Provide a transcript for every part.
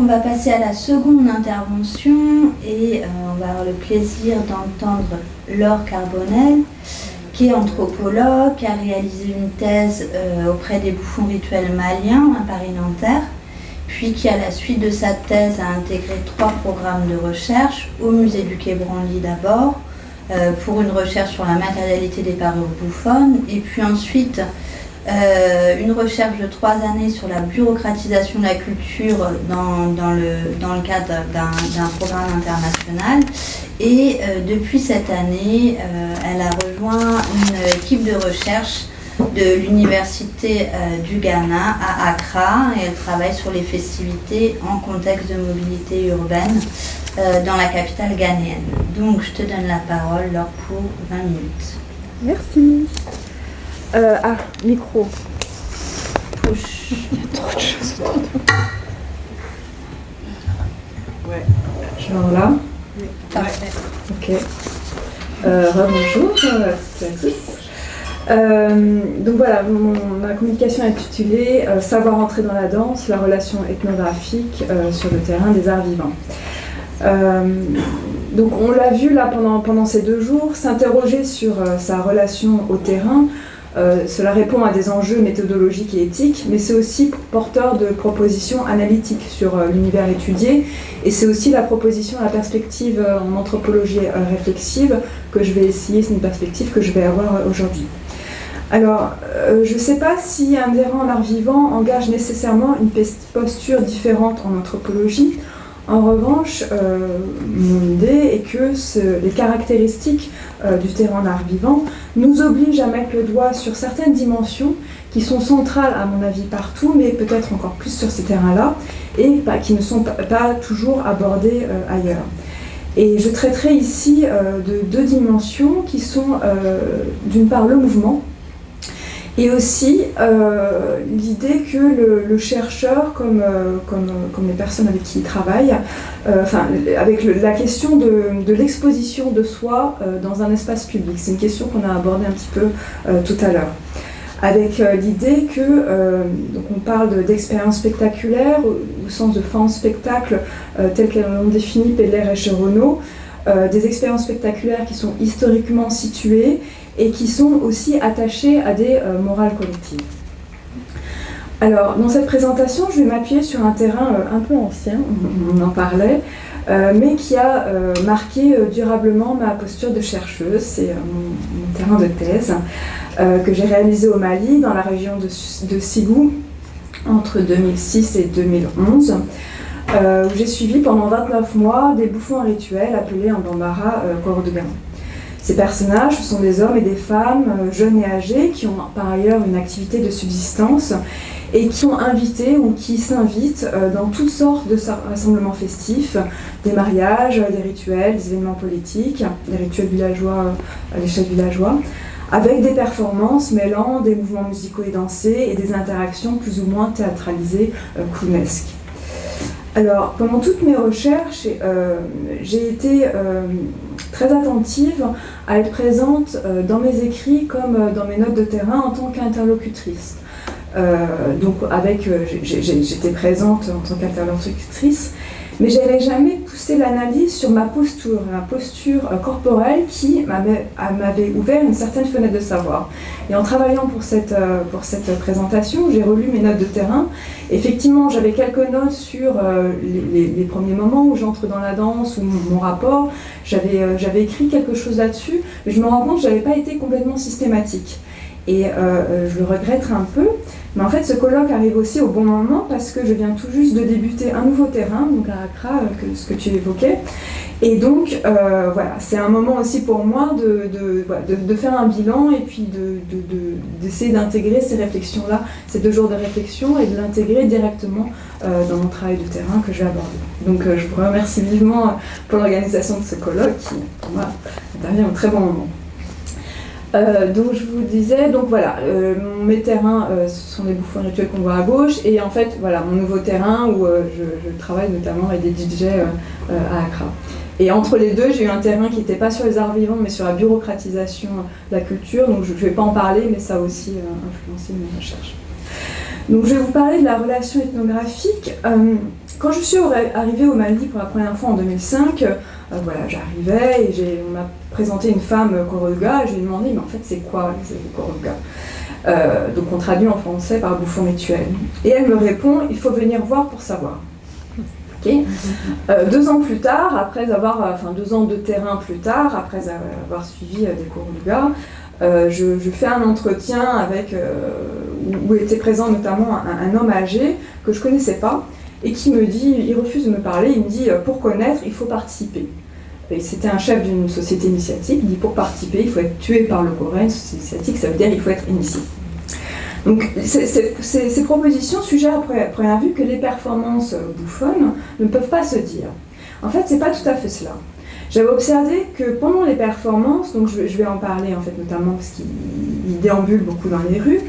On va passer à la seconde intervention et euh, on va avoir le plaisir d'entendre Laure Carbonel, qui est anthropologue, qui a réalisé une thèse euh, auprès des bouffons rituels maliens à Paris-Nanterre, puis qui à la suite de sa thèse a intégré trois programmes de recherche au musée du Quai Branly d'abord, euh, pour une recherche sur la matérialité des parures bouffonnes, et puis ensuite euh, une recherche de trois années sur la bureaucratisation de la culture dans, le, dans le cadre d'un programme international. Et euh, depuis cette année, euh, elle a rejoint une équipe de recherche de l'Université du Ghana à Accra et elle travaille sur les festivités en contexte de mobilité urbaine dans la capitale ghanéenne. Donc je te donne la parole, Laure, pour 20 minutes. Merci. Euh, ah, micro. Push. Il y a trop de choses Ouais. Genre là Oui. Ok. Euh, bonjour à tous. Euh, donc voilà, ma communication est intitulée euh, Savoir entrer dans la danse, la relation ethnographique euh, sur le terrain des arts vivants. donc on l'a vu là pendant, pendant ces deux jours, s'interroger sur sa relation au terrain, euh, cela répond à des enjeux méthodologiques et éthiques, mais c'est aussi porteur de propositions analytiques sur euh, l'univers étudié, et c'est aussi la proposition, la perspective euh, en anthropologie réflexive que je vais essayer, c'est une perspective que je vais avoir aujourd'hui. Alors, je ne sais pas si un errant en vivant engage nécessairement une posture différente en anthropologie, en revanche, euh, mon idée est que les caractéristiques euh, du terrain d'art vivant nous obligent à mettre le doigt sur certaines dimensions qui sont centrales à mon avis partout, mais peut-être encore plus sur ces terrains-là, et qui ne sont pas, toujours abordés euh, ailleurs. Et je traiterai ici de deux dimensions qui sont d'une part le mouvement, et aussi euh, l'idée que le, chercheur, comme, euh, comme, comme, les personnes avec qui il travaille, euh, enfin, avec la question de, l'exposition de soi dans un espace public, c'est une question qu'on a abordée un petit peu tout à l'heure. Avec l'idée que, donc on parle d'expérience spectaculaire au, sens de forme spectacle, tel qu'elles l'ont défini Pedler et Cherono, des expériences spectaculaires qui sont historiquement situées et qui sont aussi attachés à des euh, morales collectives. Alors, dans cette présentation, je vais m'appuyer sur un terrain euh, un peu ancien, on en parlait, euh, mais qui a marqué durablement ma posture de chercheuse. C'est mon, terrain de thèse que j'ai réalisé au Mali, dans la région de, de Sigou, entre 2006 et 2011, où j'ai suivi pendant 29 mois des bouffons rituels appelés en bambara euh, ces personnages sont des hommes et des femmes, euh, jeunes et âgés, qui ont par ailleurs une activité de subsistance et qui sont invités ou qui s'invitent euh, dans toutes sortes de rassemblements festifs, des mariages, des rituels, des événements politiques, des rituels villageois à l'échelle villageoise, avec des performances mêlant des mouvements musicaux et dansés et des interactions plus ou moins théâtralisées, euh, clownesques. Alors, pendant toutes mes recherches, j'ai été très attentive à être présente euh, dans mes écrits comme euh, dans mes notes de terrain en tant qu'interlocutrice. Euh, donc avec, j'étais présente en tant qu'interlocutrice, mais j'avais jamais poussé l'analyse sur ma posture, ma posture corporelle qui m'avait ouvert une certaine fenêtre de savoir. Et en travaillant pour cette, pour cette présentation, j'ai relu mes notes de terrain. Effectivement, j'avais quelques notes sur les, premiers moments où j'entre dans la danse ou mon rapport. Euh, j'avais écrit quelque chose là-dessus, mais je me rends compte que je n'avais pas été complètement systématique. Et euh, euh, je le regretterai un peu. Mais en fait, ce colloque arrive aussi au bon moment parce que je viens tout juste de débuter un nouveau terrain, donc à Accra, que, ce que tu évoquais. Et donc, voilà, c'est un moment aussi pour moi de, de, faire un bilan et puis d'essayer d'intégrer ces réflexions-là, ces deux jours de réflexion, et de l'intégrer directement dans mon travail de terrain que je vais aborder. Donc, je vous remercie vivement pour l'organisation de ce colloque qui, pour moi, intervient au très bon moment. Euh, donc je vous disais, donc voilà, euh, mes terrains, euh, ce sont les bouffons rituels qu'on voit à gauche, et en fait, voilà, mon nouveau terrain où je, travaille notamment avec des DJ à Accra. Et entre les deux, j'ai eu un terrain qui n'était pas sur les arts vivants, mais sur la bureaucratisation de la culture, donc je ne vais pas en parler, mais ça a aussi influencé mes recherches. Donc je vais vous parler de la relation ethnographique. Quand je suis arrivée au Mali pour la première fois en 2005, euh, voilà, j'arrivais et on m'a présenté une femme Koroga et je lui ai demandé mais en fait c'est quoi Koroga euh, donc on traduit en français par bouffon rituel. Et elle me répond, il faut venir voir pour savoir. Euh, deux ans plus tard, après avoir, enfin deux ans de terrain plus tard, après avoir suivi des cours gars, je, fais un entretien avec, où, était présent notamment un, homme âgé que je connaissais pas, et qui me dit, il refuse de me parler, il me dit euh, pour connaître, il faut participer. C'était un chef d'une société initiatique, il dit pour participer, il faut être tué par le Coran, une société initiatique, ça veut dire il faut être initié. Donc ces propositions suggèrent à première vue que les performances bouffonnes ne peuvent pas se dire. En fait, c'est pas tout à fait cela. J'avais observé que pendant les performances, donc je, vais en parler en fait notamment parce qu'il déambule beaucoup dans les rues,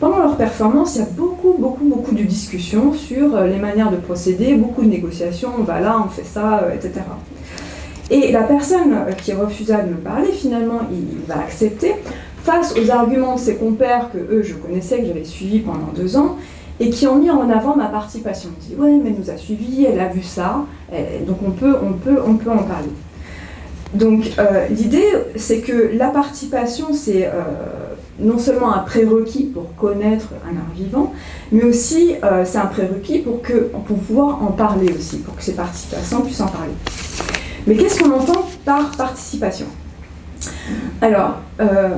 pendant leur performance, il y a beaucoup, beaucoup, beaucoup de discussions sur euh, les manières de procéder, beaucoup de négociations, on va là, on fait ça, euh, etc. Et la personne euh, qui refusa de me parler, finalement, il va accepter, face aux arguments de ses compères que eux, je connaissais, que j'avais suivis pendant deux ans, et qui ont mis en avant ma participation. Ils dit, ouais, mais elle nous a suivis, elle a vu ça, donc on peut, on peut, on peut en parler. Donc l'idée, c'est que la participation, c'est non seulement un prérequis pour connaître un art vivant, mais aussi euh, c'est un prérequis pour, que, pour pouvoir en parler aussi, pour que ces participants puissent en parler. Mais qu'est-ce qu'on entend par participation? Alors, euh,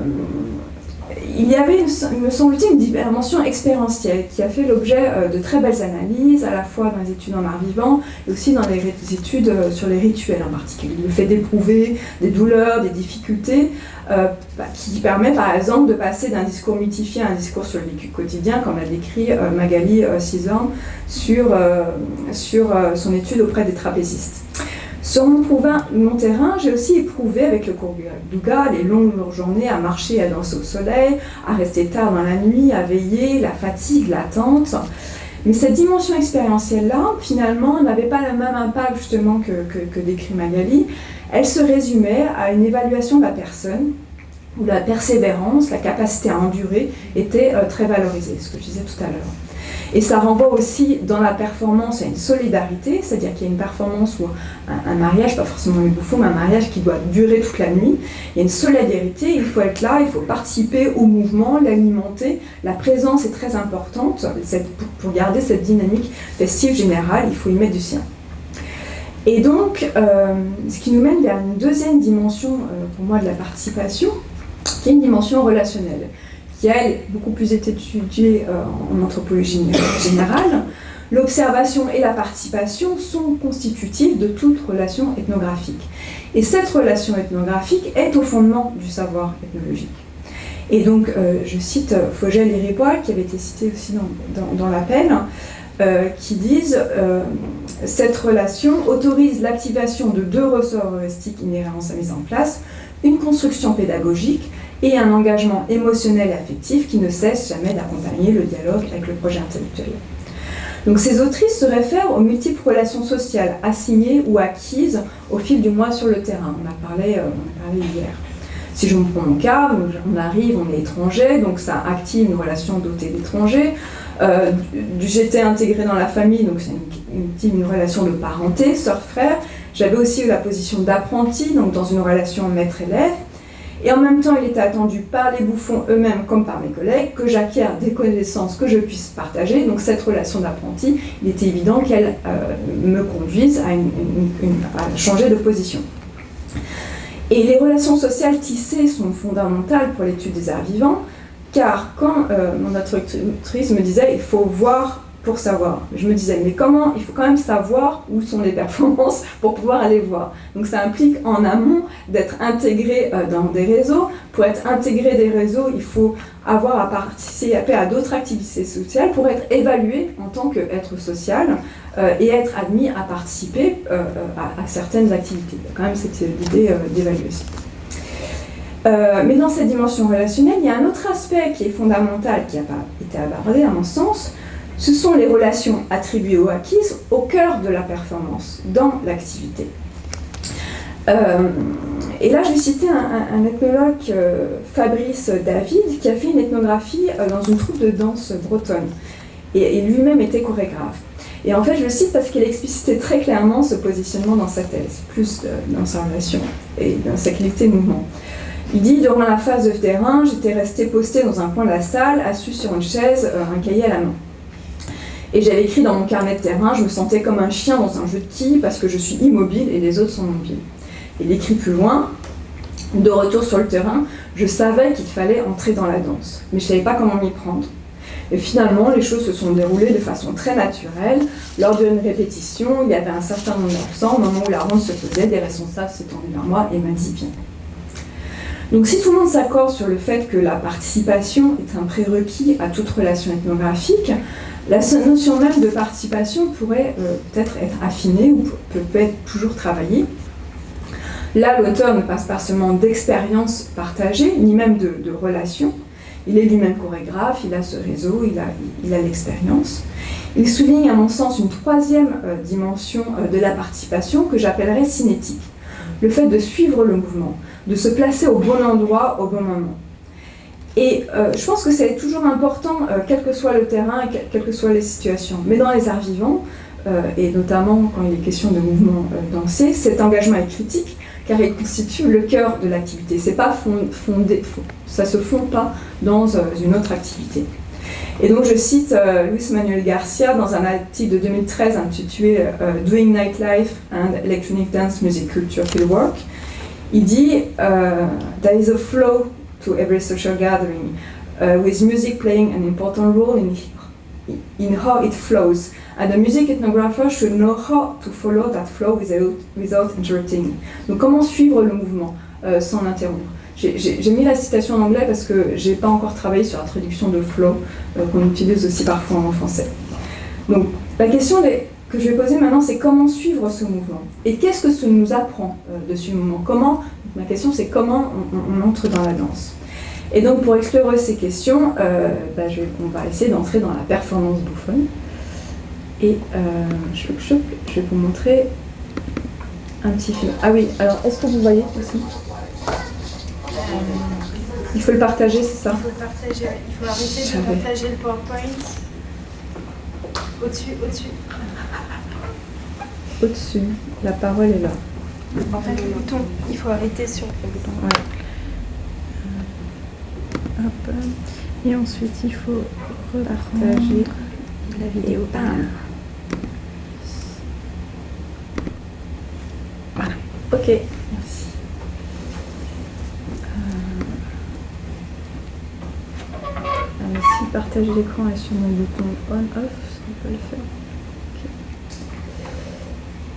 il y avait, me semble-t-il, une dimension expérientielle qui a fait l'objet euh, de très belles analyses, à la fois dans les études en art vivant et aussi dans les études euh, sur les rituels en particulier. Le fait d'éprouver des douleurs, des difficultés, euh, bah, qui permet par exemple de passer d'un discours mythifié à un discours sur le vécu quotidien, comme l'a décrit Magali Cizorn sur, sur son étude auprès des trapézistes. Sur mon, terrain, j'ai aussi éprouvé avec le cours Douga les longues journées à marcher, à danser au soleil, à rester tard dans la nuit, à veiller, la fatigue, l'attente. Mais cette dimension expérientielle-là, finalement, n'avait pas le même impact justement que, décrit Magali. Elle se résumait à une évaluation de la personne, où la persévérance, la capacité à endurer était euh, très valorisée, ce que je disais tout à l'heure. Et ça renvoie aussi dans la performance à une solidarité, c'est-à-dire qu'il y a une performance ou un, mariage, pas forcément une bouffon, mais un mariage qui doit durer toute la nuit. Il y a une solidarité, il faut être là, il faut participer au mouvement, l'alimenter. La présence est très importante pour garder cette dynamique festive générale, il faut y mettre du sien. Et donc, euh, ce qui nous mène vers une deuxième dimension, euh, pour moi, de la participation, qui est une dimension relationnelle qui elle beaucoup plus étudiée euh, en anthropologie générale, l'observation et la participation sont constitutives de toute relation ethnographique. Et cette relation ethnographique est au fondement du savoir ethnologique. Et donc, euh, je cite euh, Fogel et Ripoll, qui avait été cité aussi dans, l'appel, qui disent Cette relation autorise l'activation de deux ressorts heuristiques inhérents à sa mise en place, une construction pédagogique et un engagement émotionnel et affectif qui ne cesse jamais d'accompagner le dialogue avec le projet intellectuel. Donc ces autrices se réfèrent aux multiples relations sociales assignées ou acquises au fil du mois sur le terrain. On a parlé, euh, hier. Si je me prends mon cas, on arrive, on est étranger, donc ça active une relation dotée d'étrangers. Euh, J'étais intégrée dans la famille, donc c'est une, une, relation de parenté, sœur-frère. J'avais aussi eu la position d'apprenti, donc dans une relation maître-élève. Et en même temps, il était attendu par les bouffons eux-mêmes comme par mes collègues que j'acquière des connaissances que je puisse partager. Donc cette relation d'apprenti, il était évident qu'elle euh, me conduise à, changer de position. Et les relations sociales tissées sont fondamentales pour l'étude des arts vivants, car quand euh, mon instructrice me disait il faut voir pour savoir. Je me disais, mais comment Il faut quand même savoir où sont les performances pour pouvoir aller voir. Donc ça implique en amont d'être intégré euh, dans des réseaux. Pour être intégré des réseaux, il faut avoir à participer à d'autres activités sociales pour être évalué en tant qu'être social euh, et être admis à participer euh, à, certaines activités. Quand même cette idée d'évaluation. mais dans cette dimension relationnelle, il y a un autre aspect qui est fondamental, qui n'a pas été abordé à mon sens, ce sont les relations attribuées ou acquises au cœur de la performance, dans l'activité. Euh, et là, je vais citer un, ethnologue, euh, Fabrice David, qui a fait une ethnographie euh, dans une troupe de danse bretonne. et, lui-même était chorégraphe. Et en fait, je le cite parce qu'il explicitait très clairement ce positionnement dans sa thèse, plus dans sa relation et dans sa qualité de mouvement. Il dit Durant la phase de terrain, j'étais resté posté dans un coin de la salle, assis sur une chaise, un cahier à la main. Et j'avais écrit dans mon carnet de terrain Je me sentais comme un chien dans un jeu de quilles parce que je suis immobile et les autres sont mobiles. Il écrit plus loin De retour sur le terrain, je savais qu'il fallait entrer dans la danse, mais je ne savais pas comment m'y prendre. Et finalement, les choses se sont déroulées de façon très naturelle. Lors d'une répétition, il y avait un certain nombre d'absents. Au moment où la ronde se faisait, des responsables s'étendaient vers moi et m'a dit Viens. Donc si tout le monde s'accorde sur le fait que la participation est un prérequis à toute relation ethnographique, la notion même de participation pourrait euh, peut-être être affinée ou peut, être toujours travaillée. Là, l'auteur ne passe pas seulement d'expériences partagées, ni même de, relations. Il est lui-même chorégraphe, il a ce réseau, il a, il a l'expérience. Il souligne, à mon sens, une troisième euh, dimension euh, de la participation que j'appellerais cinétique. Le fait de suivre le mouvement, de se placer au bon endroit au bon moment. Et euh, je pense que c'est toujours important, euh, quel que soit le terrain, quelles que soient les situations. Mais dans les arts vivants, euh, et notamment quand il est question de mouvement dansé, cet engagement est critique car il constitue le cœur de l'activité. C'est pas fondé, ça se fond pas dans une autre activité. Et donc je cite Luis Manuel Garcia dans un article de 2013 intitulé Doing Nightlife and Electronic Dance Music Culture Fieldwork, il dit There is a flow to every social gathering, uh, with music playing an important role in, in how it flows. And the music ethnographer should know how to follow that flow without, without interrupting. Donc, comment suivre le mouvement euh, sans l'interrompre? J'ai mis la citation en anglais parce que j'ai pas encore travaillé sur la traduction de flow euh, qu'on utilise aussi parfois en français. Donc, la question que je vais poser maintenant, c'est comment suivre ce mouvement? Et qu'est-ce que ça nous apprend euh, de ce mouvement? Comment Ma question, c'est comment on, entre dans la danse Et donc, pour explorer ces questions, euh, bah, on va essayer d'entrer dans la performance bouffonne. Et euh, je, vais vous montrer un petit film. Ah oui, alors, est-ce que vous voyez aussi? Il faut le partager, c'est ça? Il faut le partager, il faut arrêter de partager le PowerPoint. Au-dessus, au-dessus. Au-dessus, la parole est là. En fait, le bouton, il faut arrêter sur le bouton. Ouais. Hop. Et ensuite, il faut repartager la vidéo. Ah. Voilà. Ok, merci. Euh, si partager l'écran est sur mon bouton on-off, ça peut le faire.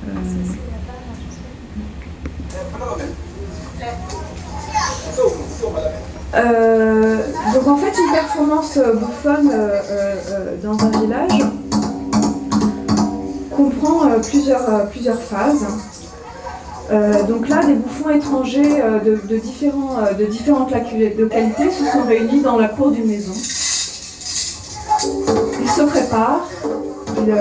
Euh, donc en fait une performance bouffonne euh, euh, dans un village comprend plusieurs, plusieurs phases. donc là, des bouffons étrangers de, différents, de différentes localités se sont réunis dans la cour d'une maison. Ils se préparent, ils,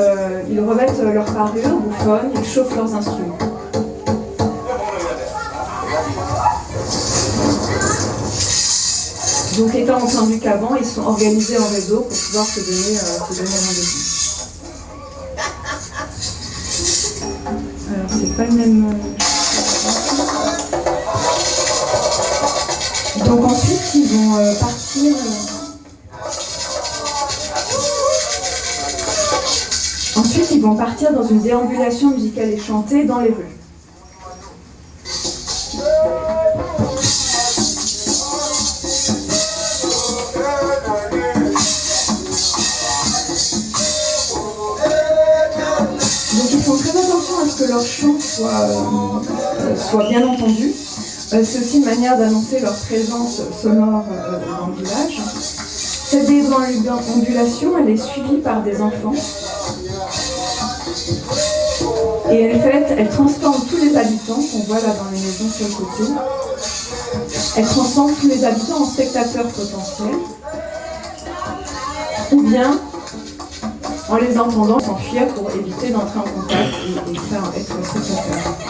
ils revêtent leur parure bouffonne, ils chauffent leurs instruments. Donc étant entendu qu'avant, ils sont organisés en réseau pour pouvoir se donner, euh, rendez-vous. Alors c'est pas le même... Euh, Donc ensuite, ils vont euh, partir... Ensuite, ils vont partir dans une déambulation musicale et chantée dans les rues. Bien entendu. Euh, c'est aussi une manière d'annoncer leur présence sonore euh, dans le village. Cette déambulation, elle est suivie par des enfants. Et elle, fait, elle transforme tous les habitants qu'on voit là dans les maisons sur le côté. Elle transforme tous les habitants en spectateurs potentiels. Ou bien en les entendant s'enfuir pour éviter d'entrer en contact et, être spectateur.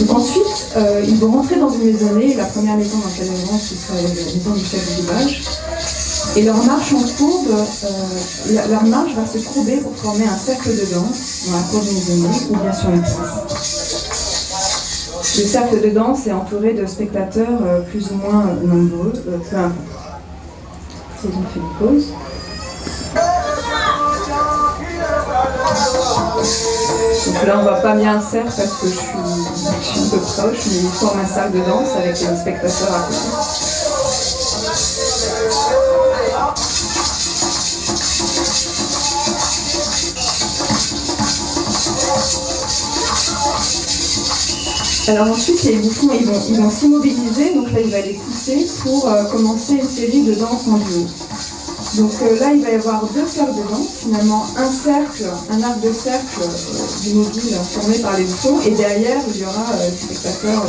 Donc ensuite, Euh, ils vont rentrer dans une maisonnée, la première maison dans laquelle ils rentrent, ce sera la maison du chef du village. Et leur marche en courbe, euh, la- leur marche va se courber pour former un cercle de danse dans la cour d'une maisonnée ou bien sur une place. Le cercle de danse est entouré de spectateurs euh, plus ou moins nombreux, peu importe. Ont fait une pause. Là, on voit pas bien le cercle parce que je suis, un peu proche, mais ils forment un cercle de danse avec les spectateurs à côté. Alors ensuite, les bouffons, ils vont, ils vont s'immobiliser, donc là, il va les pousser pour euh, commencer une série de danses en duo. Donc euh, là, il va y avoir deux cercles de danse, finalement un cercle, un arc de cercle euh, du mobile formé par les bouffons, et derrière, il y aura euh, des spectateurs.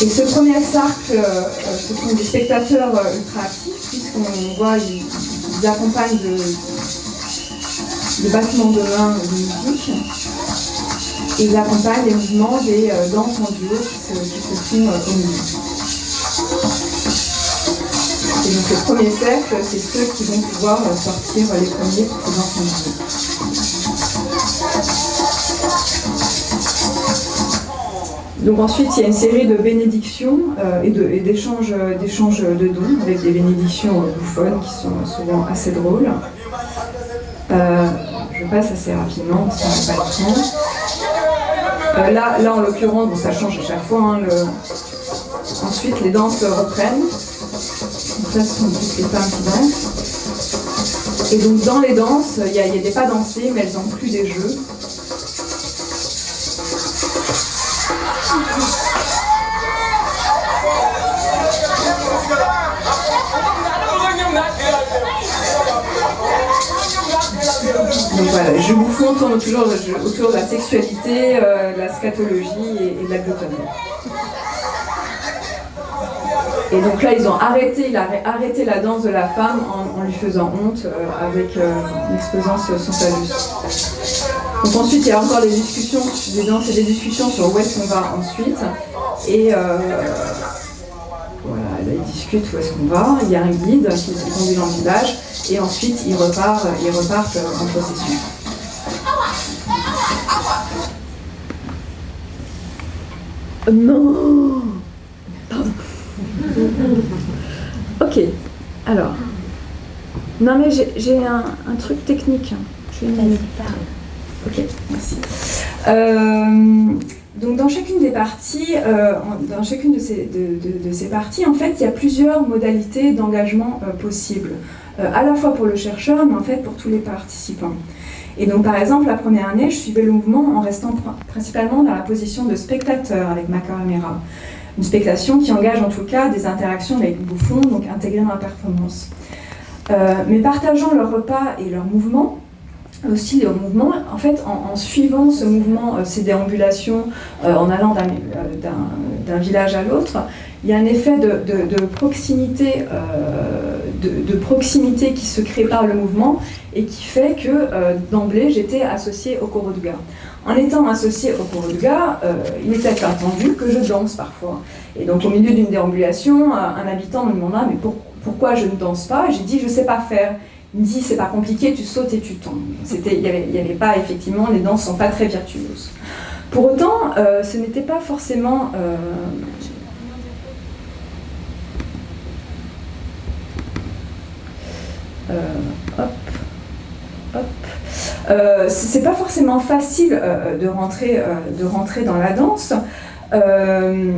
Et ce premier cercle, ce sont des spectateurs ultra actifs, puisqu'on voit, ils, accompagnent de battements de main de musique. Et ils accompagnent les mouvements des danses en duo qui se, qui se font au milieu. Et donc le premier cercle, c'est ceux qui vont pouvoir euh, sortir les premiers pour ces duo. Donc ensuite, il y a une série de bénédictions euh, et de- d'échanges d'échanges de dons avec des bénédictions euh, bouffonnes qui sont souvent assez drôles. Euh, je passe assez rapidement parce qu'on n'a pas le temps. Euh, là, là, en l'occurrence, bon, ça change à chaque fois. hein, Ensuite, les danses reprennent. Donc là, ce sont plus les. Et donc, dans les danses, il y, a des pas dansés, mais elles n'ont plus des jeux. Donc voilà, jeu bouffon tourne toujours autour de la sexualité, euh, de la scatologie et, et de la gloutonnerie. Et donc là, ils ont arrêté, il a arrêté la danse de la femme en, lui faisant honte euh, avec euh, en exposant ce- son phallus. Donc ensuite, il y a encore des discussions, des danses et des discussions sur où est-ce qu'on va ensuite. Et euh, voilà, là, ils discutent où est-ce qu'on va. Il y a un guide qui les conduit dans le village. Et ensuite, ils repartent, ils repartent euh, en procession. Euh, Non. Ok, alors. Non mais j'ai- un, un truc technique. Je vais. Ok, merci. Euh, donc dans chacune des parties, euh, dans chacune de ces, de, de- de ces parties, en fait, il y a plusieurs modalités d'engagement euh, possibles, à la fois pour le chercheur, mais en fait pour tous les participants. Et donc par exemple, la première année, je suivais le mouvement en restant pr- principalement dans la position de spectateur avec ma caméra. Une spectation qui engage en tout cas des interactions avec le bouffon, donc intégrées dans la performance. Euh, mais partageant leur repas et leurs mouvements, aussi le mouvement, en fait, en, suivant ce mouvement, euh, ces déambulations, euh, en allant d'un village à l'autre, il y a un effet de, proximité, de, proximité qui se crée par le mouvement et qui fait que d'emblée j'étais associée au Koroduga. En étant associée au Koroduga, euh, il était attendu que je danse parfois. Et donc au milieu d'une déambulation, un un habitant me demanda mais pour- pourquoi je ne danse pas? J'ai dit je sais pas faire. Il me dit c'est pas compliqué, tu sautes et tu tombes. Il y avait, pas effectivement, les danses sont pas très virtuoses. Pour autant, euh, ce n'était pas forcément. euh, euh, hop, hop. Euh, c'est pas forcément facile euh, de, rentrer, euh, de rentrer dans la danse. Euh,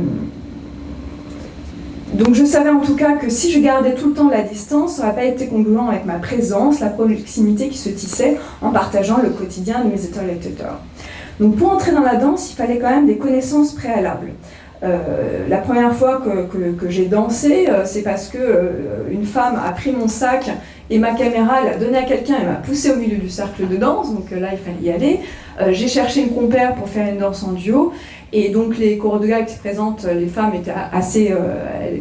donc je savais en tout cas que si je gardais tout le temps la distance, ça n'aurait pas été congruent avec ma présence, la proximité qui se tissait en partageant le quotidien de mes interlocuteurs. Donc pour entrer dans la danse, il fallait quand même des connaissances préalables. Euh, la première fois que, que- j'ai dansé, euh, c'est parce que euh, une femme a pris mon sac et ma caméra l'a donné à quelqu'un et m'a poussé au milieu du cercle de danse, donc là il fallait y aller. Euh, j'ai cherché une compère pour faire une danse en duo Et donc les chorégraphes qui présentent les femmes étaient assez,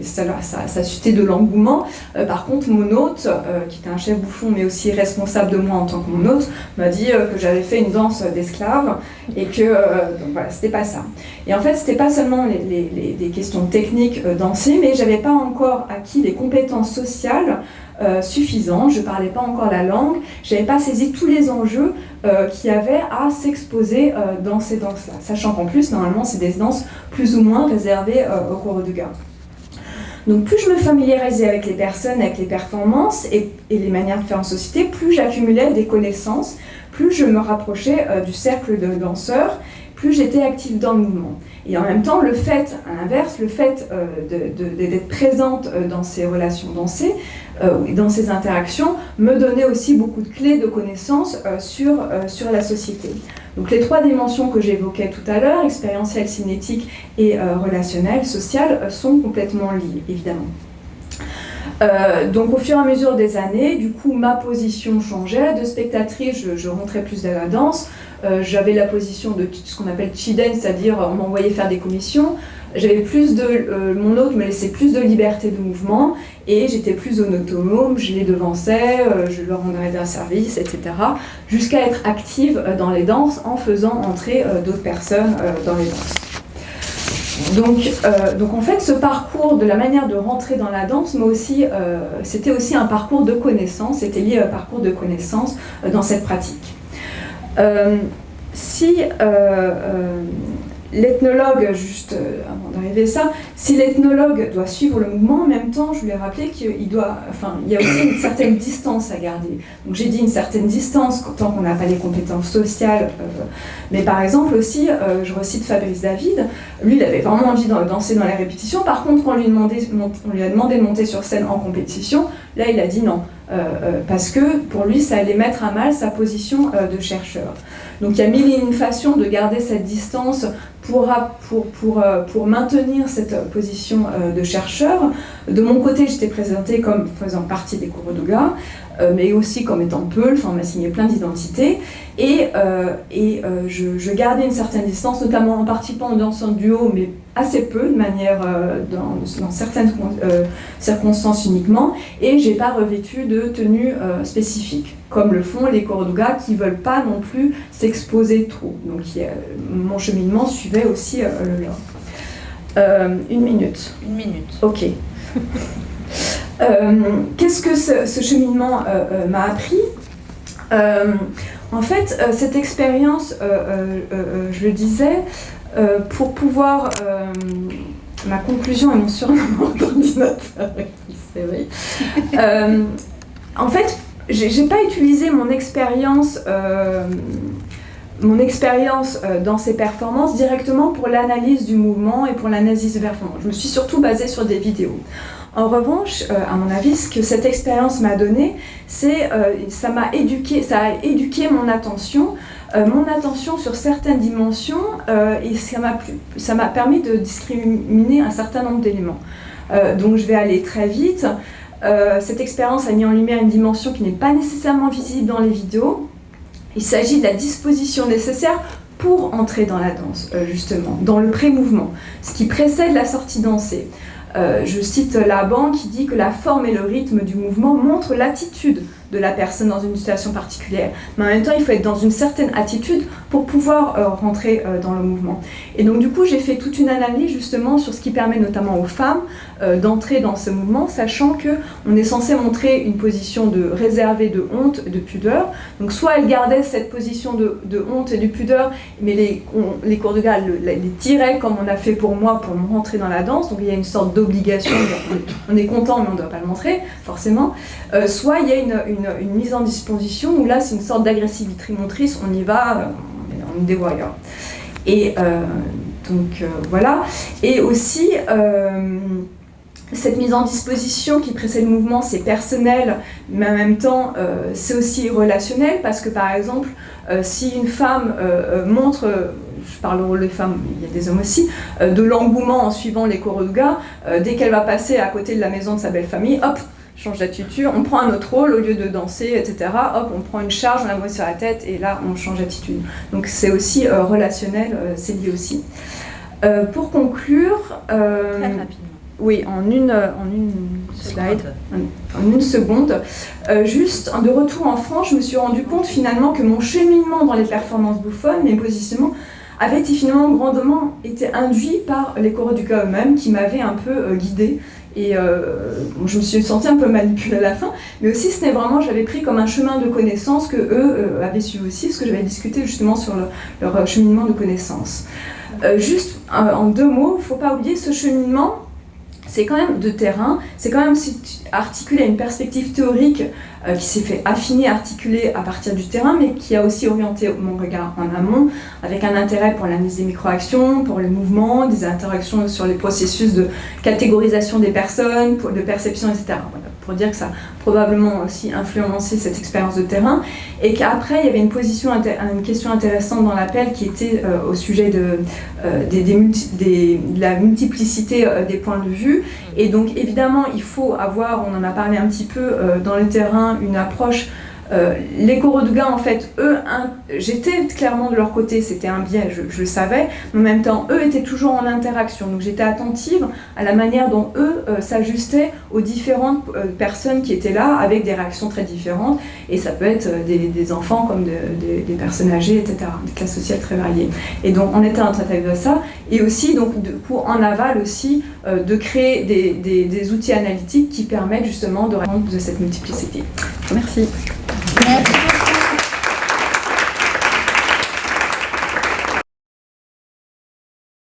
ça, ça, ça, suscitait de l'engouement. par contre, mon hôte, qui était un chef bouffon mais aussi responsable de moi en tant que mon hôte, m'a dit que j'avais fait une danse d'esclave et que donc voilà, c'était pas ça. Et en fait, c'était pas seulement des questions techniques danser, mais j'avais pas encore acquis les compétences sociales euh, suffisant, je ne parlais pas encore la langue, je n'avais pas saisi tous les enjeux euh, qu'il y avait à s'exposer euh, dans ces danses-là, sachant qu'en plus, normalement, c'est des danses plus ou moins réservées au cours de gars. Donc plus je me familiarisais avec les personnes, avec les performances et, et les manières de faire en société, plus j'accumulais des connaissances, plus je me rapprochais du cercle de danseurs, plus j'étais active dans le mouvement. Et en même temps, le fait, à l'inverse, le fait euh, d'être présente euh, dans ces relations dansées, euh, dans ces interactions, me donnait aussi beaucoup de clés de connaissances sur, sur la société. Donc les trois dimensions que j'évoquais tout à l'heure, expérientielle, cinétique et relationnelle, sociale, sont complètement liées, évidemment. donc au fur et à mesure des années, du coup, ma position changeait. De spectatrice, je, je rentrais plus dans la danse. Euh, j'avais la position de ce qu'on appelle chiden, c'est-à-dire on m'envoyait faire des commissions. J'avais plus de, euh, mon hôte me laissait plus de liberté de mouvement et j'étais plus autonome, je les devançais, euh, je leur rendais un service, etc. Jusqu'à être active dans les danses en faisant entrer d'autres personnes dans les danses. Donc, donc, en fait, ce parcours de la manière de rentrer dans la danse, mais aussi, c'était aussi un parcours de connaissance, c'était lié à un parcours de connaissance dans cette pratique. Euh, si euh, euh, l'ethnologue, juste avant d'arriver à ça, si l'ethnologue doit suivre le mouvement, en même temps, je lui ai rappelé qu'il doit, enfin, il y a aussi une certaine distance à garder. Donc j'ai dit une certaine distance tant qu'on n'a pas les compétences sociales. mais par exemple aussi, je recite Fabrice David, lui, il avait vraiment envie de danser dans les répétitions. Par contre, quand on lui a demandé de monter sur scène en compétition, là, il a dit non. Euh, euh, parce que pour lui, ça allait mettre à mal sa position euh, de chercheur. Donc il y a mille et une façons de garder cette distance pour, pour, pour, pour maintenir cette position de chercheur. De mon côté, j'étais présentée comme faisant partie des. Euh, mais aussi comme étant peu, enfin, on m'a signé plein d'identités. Et, euh, et euh, je, gardais une certaine distance, notamment en participant dans un duo, mais assez peu, de manière dans, dans, certaines circonstances uniquement. Et j'ai pas revêtu de tenue spécifique, comme le font les Cordogas qui veulent pas non plus s'exposer trop. Donc mon cheminement suivait aussi le leur. une minute. Une minute. Ok. Euh, qu'est-ce que ce, cheminement euh, euh, m'a appris? En fait, cette expérience, je le disais, pour pouvoir... ma conclusion est mon surnom d'ordinateur, vrai. en fait, j'ai pas utilisé mon expérience mon expérience dans ces performances directement pour l'analyse du mouvement et pour l'analyse des performances. Je me suis surtout basée sur des vidéos. En revanche, euh, à mon avis, ce que cette expérience m'a donné, c'est euh, ça m'a éduqué, ça a éduqué mon attention, euh, mon attention sur certaines dimensions, et ça m'a permis de discriminer un certain nombre d'éléments. donc je vais aller très vite. cette expérience a mis en lumière une dimension qui n'est pas nécessairement visible dans les vidéos. Il s'agit de la disposition nécessaire pour entrer dans la danse, justement, dans le pré-mouvement, ce qui précède la sortie dansée. Euh, je cite Laban qui dit que la forme et le rythme du mouvement montrent l'attitude de la personne dans une situation particulière. Mais en même temps, il faut être dans une certaine attitude pour pouvoir euh, rentrer euh, dans le mouvement. Et donc du coup, j'ai fait toute une analyse justement sur ce qui permet notamment aux femmes d'entrer dans ce mouvement, sachant que on est censé montrer une position de réservée, de honte, de pudeur. Donc soit elles gardaient cette position de, honte et de pudeur, mais les, les cours de gars les, tiraient comme on a fait pour moi pour rentrer dans la danse. Donc il y a une sorte d'obligation, on est content mais on ne doit pas le montrer, forcément. soit il y a une une, mise en disposition où là c'est une sorte d'agressivité motrice, on y va, euh, on est des. Et euh, donc euh, voilà. Et aussi, cette mise en disposition qui précède le mouvement, c'est personnel, mais en même temps, c'est aussi relationnel, parce que par exemple, si une femme montre je parle au rôle des femmes, il y a des hommes aussi, de l'engouement en suivant les chorégraphes, dès qu'elle va passer à côté de la maison de sa belle famille, hop, change d'attitude, on prend un autre rôle au lieu de danser, etc. Hop, on prend une charge, on la met sur la tête et là on change d'attitude. Donc c'est aussi euh, relationnel, euh, c'est lié aussi. Euh, pour conclure, euh, Très rapidement. Oui, en une, en une slide, en une seconde, euh, juste de retour en France, je me suis rendu compte finalement que mon cheminement dans les performances bouffonnes, mes positionnements, avait finalement grandement été induit par les coraux du cas eux-mêmes qui m'avaient un peu euh, guidée. Et euh, je me suis sentie un peu manipulée à la fin, mais aussi c'était vraiment, j'avais pris comme un chemin de connaissances que eux euh, avaient suivi aussi, parce que j'avais discuté justement sur le- leur euh, cheminement de connaissances. Euh, juste euh, en deux mots, il ne faut pas oublier ce cheminement, c'est quand même de terrain, c'est quand même articulé à une perspective théorique euh, qui s'est fait affiner, articuler à partir du terrain, mais qui a aussi orienté mon regard en amont, avec un intérêt pour l'analyse des microactions, pour les mouvements, des interactions sur les processus de catégorisation des personnes, de perception, etc. Voilà, pour dire que ça a probablement aussi influencé cette expérience de terrain, et qu'après il y avait une, position, question intéressante dans l'appel qui était euh, au sujet de, euh, des, la multiplicité euh, des points de vue, et donc évidemment il faut avoir, on en a parlé un petit peu dans le terrain, une approche euh, les coraux de gain, en fait, eux, j'étais clairement de leur côté, c'était un biais, je, le savais, mais en même temps, eux étaient toujours en interaction. Donc j'étais attentive à la manière dont eux euh, s'ajustaient aux différentes euh, personnes qui étaient là, avec des réactions très différentes. Et ça peut être des, enfants comme de- des- personnes âgées, etc., des classes sociales très variées. Et donc on était en train de ça. Et aussi, donc, coup, en aval aussi, de créer des, des- des outils analytiques qui permettent justement de répondre de cette multiplicité. Merci.